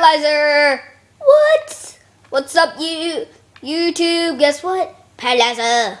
Paralyzer. What? What's up, you YouTube? Guess what? Paralyzer.